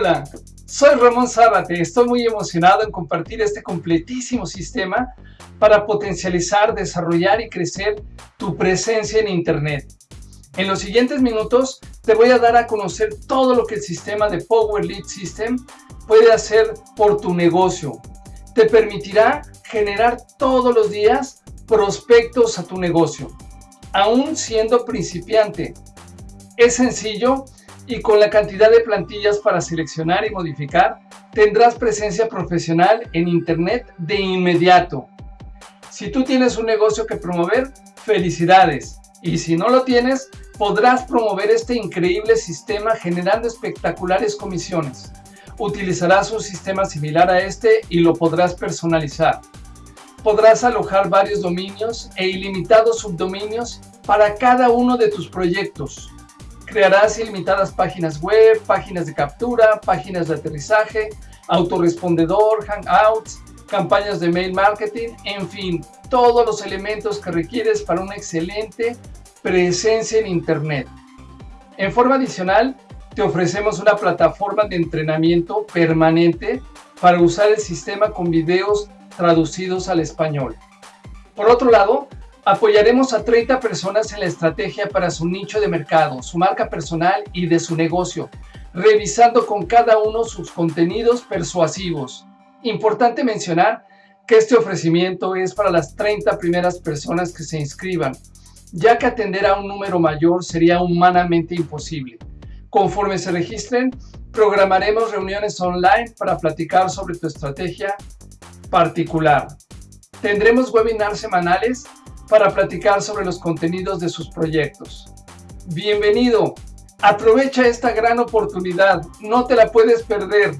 Hola, soy Ramón Zárate. Estoy muy emocionado en compartir este completísimo sistema para potencializar, desarrollar y crecer tu presencia en Internet. En los siguientes minutos te voy a dar a conocer todo lo que el sistema de Power Lead System puede hacer por tu negocio. Te permitirá generar todos los días prospectos a tu negocio, aún siendo principiante. Es sencillo y con la cantidad de plantillas para seleccionar y modificar, tendrás presencia profesional en Internet de inmediato. Si tú tienes un negocio que promover, felicidades. Y si no lo tienes, podrás promover este increíble sistema generando espectaculares comisiones. Utilizarás un sistema similar a este y lo podrás personalizar. Podrás alojar varios dominios e ilimitados subdominios para cada uno de tus proyectos. Crearás ilimitadas páginas web, páginas de captura, páginas de aterrizaje, autorrespondedor, hangouts, campañas de mail marketing, en fin, todos los elementos que requieres para una excelente presencia en Internet. En forma adicional, te ofrecemos una plataforma de entrenamiento permanente para usar el sistema con videos traducidos al español. Por otro lado, Apoyaremos a 30 personas en la estrategia para su nicho de mercado, su marca personal y de su negocio, revisando con cada uno sus contenidos persuasivos. Importante mencionar que este ofrecimiento es para las 30 primeras personas que se inscriban, ya que atender a un número mayor sería humanamente imposible. Conforme se registren, programaremos reuniones online para platicar sobre tu estrategia particular. Tendremos webinars semanales para platicar sobre los contenidos de sus proyectos. Bienvenido, aprovecha esta gran oportunidad, no te la puedes perder.